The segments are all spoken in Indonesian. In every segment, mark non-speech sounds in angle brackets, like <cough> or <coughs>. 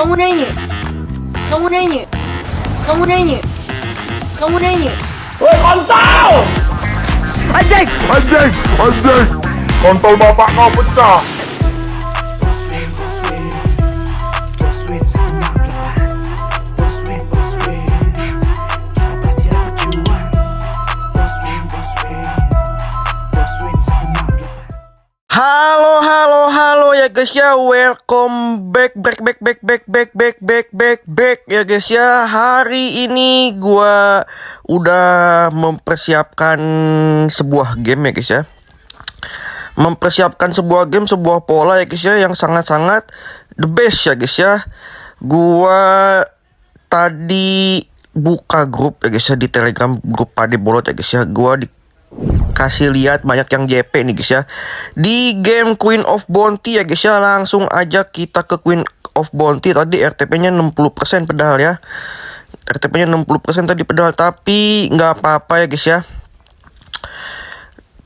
Камурени! Камурени! Камурени! Камурени! Ôi con tao! Anh Dinh! Anh Dinh! Anh Dinh! Còn tôi mà bạn nó vẫn trả guys ya Welcome back, back, back, back, back, back, back, back, back, back ya guys ya. Hari ini gua udah mempersiapkan sebuah game ya guys ya. Mempersiapkan sebuah game, sebuah pola ya guys ya Yang sangat-sangat the best ya guys ya. Gua tadi buka grup ya guys ya Di telegram grup Pade Bolot ya guys ya. Gua di kasih lihat banyak yang JP nih guys ya. Di game Queen of Bounty ya guys ya. Langsung aja kita ke Queen of Bounty tadi. RTP nya 60% pedal ya. RTP nya 60% tadi pedal tapi nggak apa-apa ya guys ya.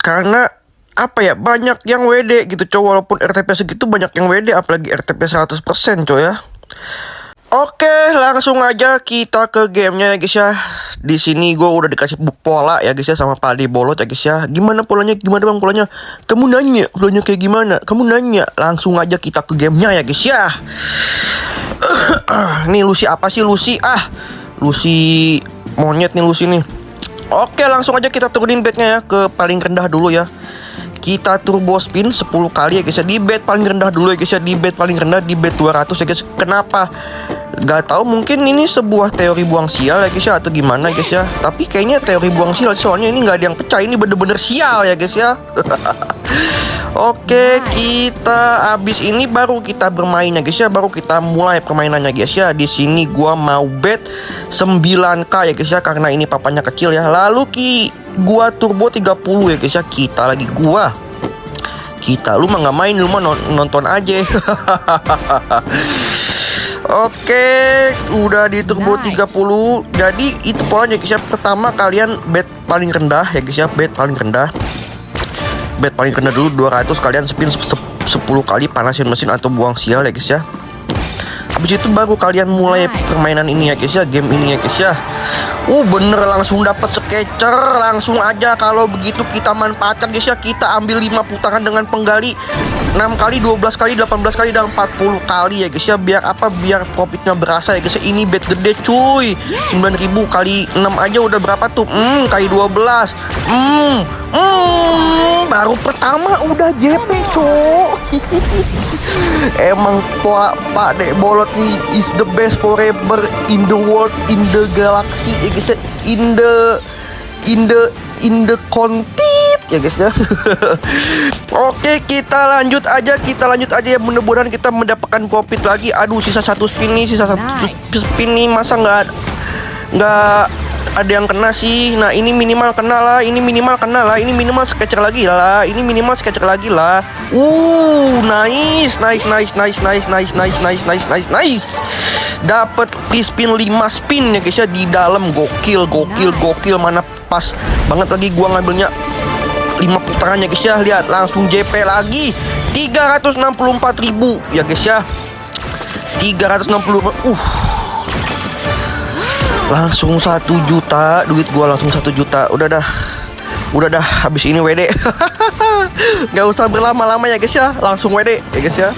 Karena apa ya banyak yang WD gitu coy walaupun RTP segitu banyak yang WD apalagi RTP 100% coy ya Oke, langsung aja kita ke gamenya ya guys ya. Di sini gue udah dikasih pola ya guys ya sama Padi Bolot ya guys ya. Gimana polanya? Gimana bang polanya? Kamu nanya polanya kayak gimana? Kamu nanya. Langsung aja kita ke gamenya ya guys ya. <coughs> nih Lucy apa sih Lucy? Ah, Lucy monyet nih Lucy nih. Oke, langsung aja kita turunin bednya ya ke paling rendah dulu ya. Kita turbo spin 10 kali ya guys ya Di bed paling rendah dulu ya guys ya Di bed paling rendah di bed 200 ya guys Kenapa? Gak tahu mungkin ini sebuah teori buang sial ya guys ya Atau gimana guys ya. Tapi kayaknya teori buang sial Soalnya ini gak ada yang pecah Ini bener-bener sial ya guys ya. <laughs> Oke kita abis ini baru kita bermain ya guys ya. Baru kita mulai permainannya guys ya. Di sini gua mau bet 9k ya guys ya Karena ini papanya kecil ya. Lalu ki gua turbo 30 ya guys ya. Kita lagi gua. Kita lu mah nggak main lu mah non- nonton aja <laughs> Oke, udah di turbo 30. Jadi itu polanya guys ya. Pertama kalian bet paling rendah ya guys ya, bet paling rendah. Bet paling rendah dulu 200 kalian spin se- se- 10 kali panasin mesin atau buang sial ya guys ya. Habis itu baru kalian mulai permainan ini ya guys ya, game ini ya guys ya. Uh bener langsung dapat sketcher langsung aja kalau begitu kita manfaatkan guys ya kita ambil 5 putaran dengan penggali 6 kali 12 kali 18 kali dan 40 kali ya guys ya. Biar apa? Biar profitnya berasa ya guys ya. Ini bet gede cuy. 9000 kali 6 aja udah berapa tuh? Hmm kali 12 hmm hmm baru pertama udah JP cok. <laughs> Emang Pak Pak Dek Bolot nih is the best forever in the world in the galaxy ya guys ya. In the in the in the kontit ya guys ya. <laughs> Oke kita lanjut aja kita lanjut aja ya mudah-mudahan kita mendapatkan profit lagi. Aduh sisa satu spin nih sisa satu spin nih masa nggak nggak ada yang kena sih. Nah, ini minimal kena lah, ini minimal kena lah, ini minimal sketcher lagi lah, ini minimal sketcher lagi lah. Uh, nice, nice, nice, nice, nice, nice, nice, nice, nice, nice, nice. Dapat free spin 5 spin ya guys ya di dalam gokil, gokil, gokil mana pas banget lagi gua ngambilnya 5 putarannya guys ya. Lihat langsung JP lagi. 364.000 ya guys ya. 360 uh. Langsung satu juta. Duit gua langsung satu juta. Udah dah. Udah dah. Habis ini WD <laughs> nggak usah berlama-lama ya guys ya. Langsung WD ya guys ya.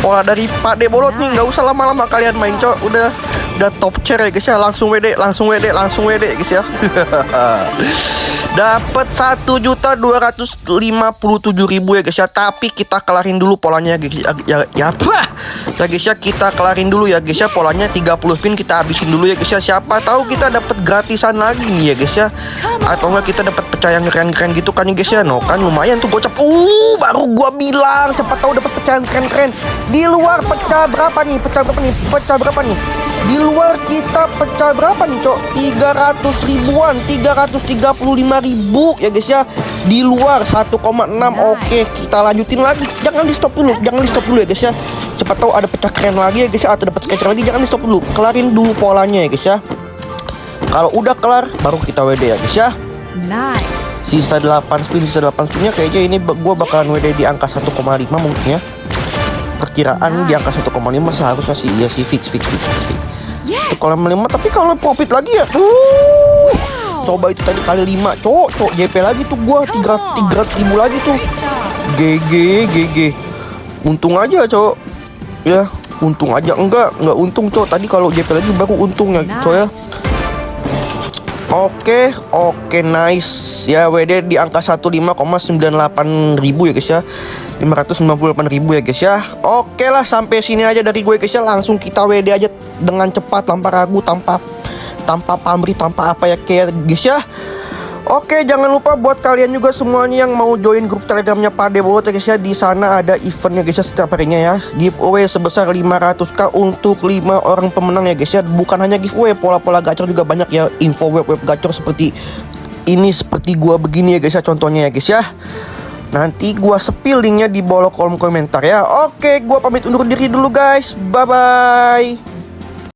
Pola dari Pak De Bolot nih nggak usah lama-lama kalian main cok. Udah udah top chair ya guys ya. Langsung WD langsung WD langsung WD ya guys ya <laughs> dapat satu juta dua ratus lima puluh tujuh ribu ya guys ya. Tapi kita kelarin dulu polanya ya guys ya. Ya, ya ya guys ya kita kelarin dulu ya guys ya. Polanya 30 spin kita habisin dulu ya guys ya. Siapa tahu kita dapat gratisan lagi nih ya guys ya. Atau enggak kita dapat pecah yang keren-keren gitu kan ya guys ya. No kan lumayan tuh gocap. Uh baru gua bilang. Siapa tahu dapat pecahan keren-keren. Di luar pecah berapa nih? Pecah berapa nih? Pecah berapa nih di luar kita pecah berapa nih cok? 300 ribuan 335 ribu. Ya guys ya. Di luar 1,6 oke. Kita lanjutin lagi. Jangan di stop dulu jangan di stop dulu ya guys ya. Siapa tahu ada pecah keren lagi ya guys ya atau dapat sketcher lagi jangan di stop dulu. Kelarin dulu polanya ya guys ya. Kalau udah kelar baru kita WD ya guys ya. Nice. sisa 8 spin sisa 8 spinnya kayaknya ini gua bakalan WD di angka 1,5 mungkin ya perkiraan di angka 1,5 seharusnya sih iya sih fix fix fix fix. fix. 1,5 tapi kalau profit lagi ya uh, coba itu tadi kali 5 cok cok JP lagi tuh gua 300 300 ribu lagi tuh. GG GG untung aja cok ya untung aja. Enggak enggak untung cok tadi kalau JP lagi baru untung ya. Cok ya Oke, oke nice. Ya WD di angka 15,98 ribu ya guys ya. 598 ribu ya guys ya. Oke lah sampai sini aja dari gue guys ya. Langsung kita WD aja dengan cepat tanpa ragu, tanpa tanpa pamrih, tanpa apa ya kayak guys ya. Oke, jangan lupa buat kalian juga semuanya yang mau join grup telegramnya Pade Bolot ya guys ya Di sana ada eventnya guys ya setiap harinya ya. Giveaway sebesar 500k untuk 5 orang pemenang ya guys ya. Bukan hanya giveaway, pola-pola gacor juga banyak ya. Info web-web gacor seperti ini seperti gua begini ya guys ya contohnya ya guys ya. Nanti gua sepil linknya di bawah kolom komentar ya. Oke, gua pamit undur diri dulu guys. Bye-bye